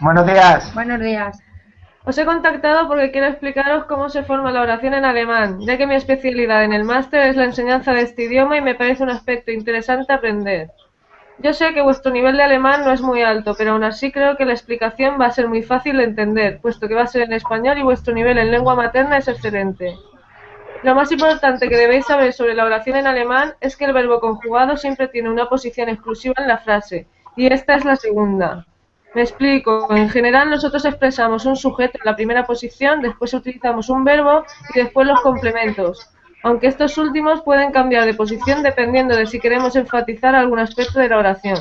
Buenos días. Buenos días. Os he contactado porque quiero explicaros cómo se forma la oración en alemán, ya que mi especialidad en el máster es la enseñanza de este idioma y me parece un aspecto interesante aprender. Yo sé que vuestro nivel de alemán no es muy alto, pero aún así creo que la explicación va a ser muy fácil de entender, puesto que va a ser en español y vuestro nivel en lengua materna es excelente. Lo más importante que debéis saber sobre la oración en alemán es que el verbo conjugado siempre tiene una posición exclusiva en la frase, y esta es la segunda. Me explico. En general nosotros expresamos un sujeto en la primera posición, después utilizamos un verbo y después los complementos. Aunque estos últimos pueden cambiar de posición dependiendo de si queremos enfatizar algún aspecto de la oración.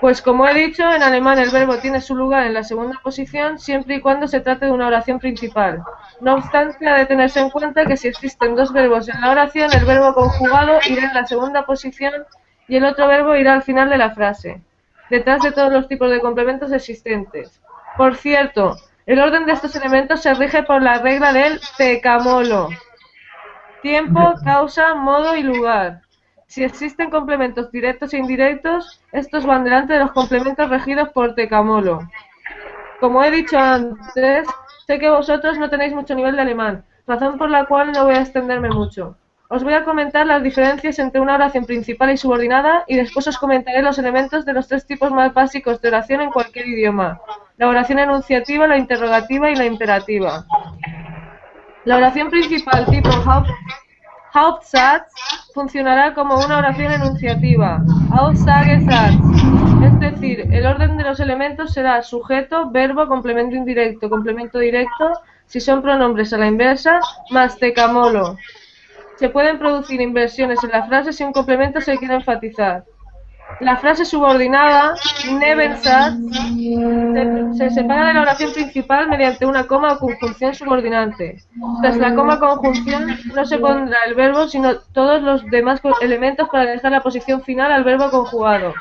Pues como he dicho, en alemán el verbo tiene su lugar en la segunda posición siempre y cuando se trate de una oración principal. No obstante, ha de tenerse en cuenta que si existen dos verbos en la oración, el verbo conjugado irá en la segunda posición y el otro verbo irá al final de la frase, detrás de todos los tipos de complementos existentes. Por cierto, el orden de estos elementos se rige por la regla del tecamolo. Tiempo, causa, modo y lugar. Si existen complementos directos e indirectos, estos van delante de los complementos regidos por tecamolo. Como he dicho antes, sé que vosotros no tenéis mucho nivel de alemán, razón por la cual no voy a extenderme mucho. Os voy a comentar las diferencias entre una oración principal y subordinada y después os comentaré los elementos de los tres tipos más básicos de oración en cualquier idioma. La oración enunciativa, la interrogativa y la imperativa. La oración principal tipo Haupt Hauptsatz funcionará como una oración enunciativa, Aussagesatz, es decir, el orden de los elementos será sujeto, verbo, complemento indirecto, complemento directo, si son pronombres a la inversa, más tecamolo. Se pueden producir inversiones en la frase si un complemento se quiere enfatizar. La frase subordinada, Nebensatz, se, se, separa de la oración principal mediante una coma o conjunción subordinante. Tras la coma conjunción no se pondrá el verbo, sino todos los demás elementos para dejar la posición final al verbo conjugado.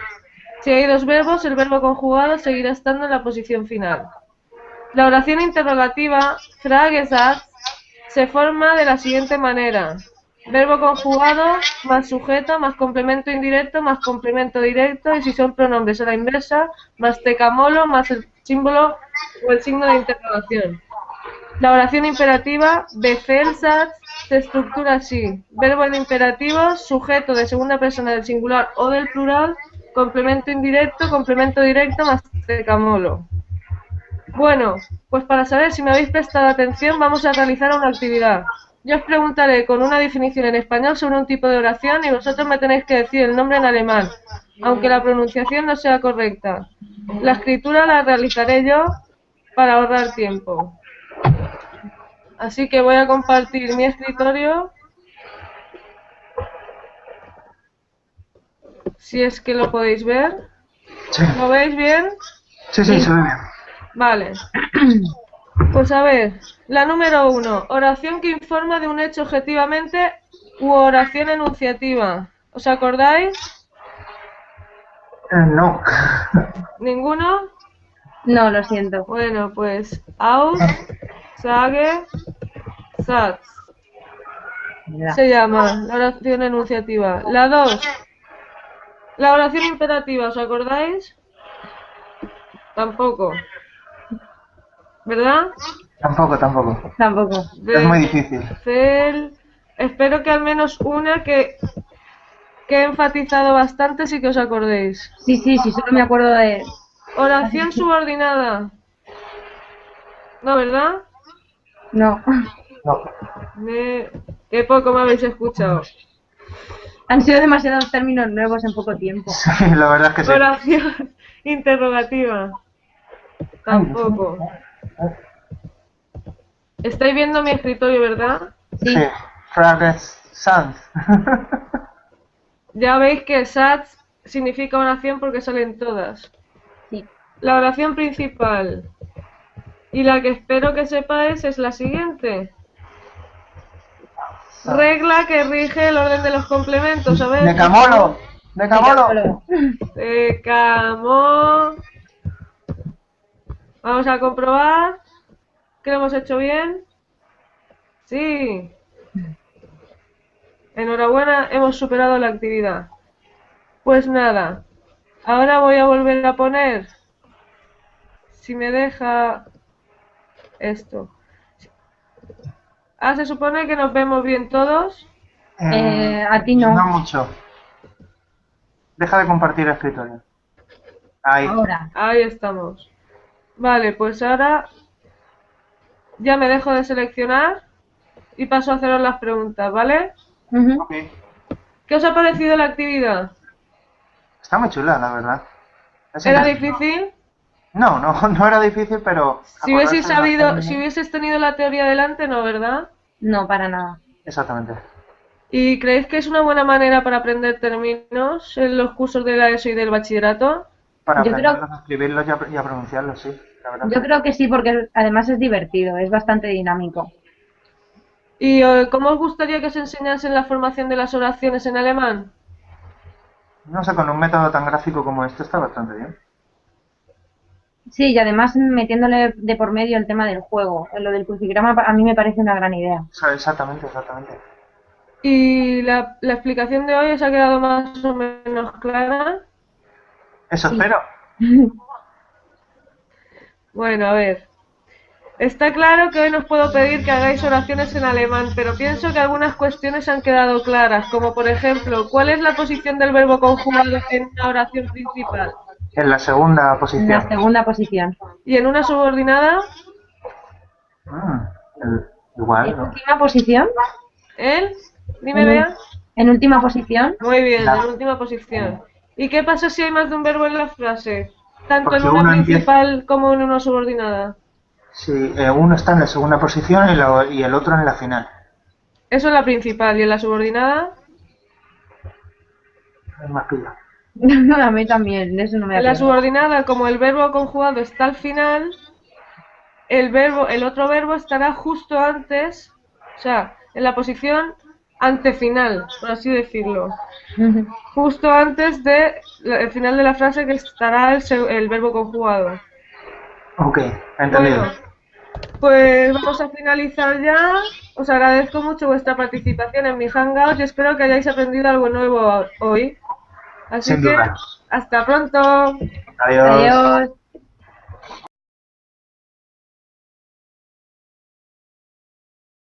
Si hay dos verbos, el verbo conjugado seguirá estando en la posición final. La oración interrogativa, Fragesatz, se forma de la siguiente manera. Verbo conjugado más sujeto más complemento indirecto más complemento directo y si son pronombres a la inversa más tecamolo más el símbolo o el signo de interrogación. La oración imperativa Befehlsatz se estructura así. Verbo en imperativo, sujeto de segunda persona del singular o del plural, complemento indirecto, complemento directo más tecamolo. Bueno, pues para saber si me habéis prestado atención vamos a realizar una actividad. Yo os preguntaré con una definición en español sobre un tipo de oración y vosotros me tenéis que decir el nombre en alemán, aunque la pronunciación no sea correcta. La escritura la realizaré yo para ahorrar tiempo. Así que voy a compartir mi escritorio. Si es que lo podéis ver. Sí. ¿Lo veis bien? Sí, sí, se ve bien. Vale. Pues a ver, la número uno, oración que informa de un hecho objetivamente u oración enunciativa. ¿Os acordáis? Eh, no. ¿Ninguno? No, lo siento. Bueno, pues aus, sage, satz. Se llama la oración enunciativa. La dos, la oración imperativa, ¿os acordáis? Tampoco. ¿Verdad? Tampoco, tampoco. Tampoco. Es muy difícil. Cel- Espero que al menos una que, que he enfatizado bastante sí que os acordéis. Sí, sí, sí, solo me acuerdo de... Oración subordinada. ¿No, verdad? No. No. Me... Qué poco me habéis escuchado. Han sido demasiados términos nuevos en poco tiempo. Sí, la verdad es que sí. Oración interrogativa. Tampoco. Estáis viendo mi escritorio, ¿verdad? Sí. Sí. Frages Sanz. Ya veis que SATS significa oración porque salen todas. Sí. La oración principal. Y la que espero que sepáis es la siguiente. Regla que rige el orden de los complementos, ¿sabes? Decamolo. Decamolo. Decamo. Vamos a comprobar que lo hemos hecho bien. Sí. Enhorabuena, hemos superado la actividad. Pues nada, ahora voy a volver a poner si me deja esto. Ah, se supone que nos vemos bien todos. Eh, a ti no. No mucho. Deja de compartir escritorio. Ahí. Ahora. Ahí estamos. Vale, pues ahora ya me dejo de seleccionar y paso a haceros las preguntas, ¿vale? ¿Qué os ha parecido la actividad? Está muy chula, la verdad. Es ¿Era difícil? No, no, no era difícil, pero... Si las sabido, si hubieses tenido la teoría delante, no, ¿verdad? No, para nada. Exactamente. ¿Y creéis que es una buena manera para aprender términos en los cursos de la ESO y del bachillerato? Para Yo creo- a escribirlos y a, y a pronunciarlos, sí. La verdad. Yo creo que sí, porque además es divertido, es bastante dinámico. ¿Y eh, cómo os gustaría que os enseñasen la formación de las oraciones en alemán? No sé, con un método tan gráfico como este está bastante bien. Sí, y además metiéndole de por medio el tema del juego. Lo del crucigrama a mí me parece una gran idea. Exactamente, exactamente. ¿Y la, la explicación de hoy os ha quedado más o menos clara? Eso espero. Bueno, a ver. Está claro que hoy nos puedo pedir que hagáis oraciones en alemán, pero pienso que algunas cuestiones han quedado claras, como por ejemplo, ¿cuál es la posición del verbo conjugado en una oración principal? En la segunda En la posición. segunda posición. ¿Y en una subordinada? El- igual, En ¿no? última posición. ¿Él? Dime, vea. en última posición. Muy bien, La- en última posición. ¿Y qué pasa si hay más de un verbo en la frase? Tanto en una empieza- principal como en una subordinada. Sí, eh, uno está en la segunda posición y, la- y el otro en la final. Eso en la principal y en la subordinada. Es más pilla. a mí también, de eso no me En la subordinada, como el verbo conjugado está al final, el verbo, el otro verbo estará justo antes, o sea, en la posición antefinal, por así decirlo. Justo antes de la- el final de la frase que estará el, se- el verbo conjugado. Ok, entendido. Bueno, pues vamos a finalizar ya. Os agradezco mucho vuestra participación en mi Hangout y espero que hayáis aprendido algo nuevo hoy. Así Sin que duda. hasta pronto. Adiós. Adiós.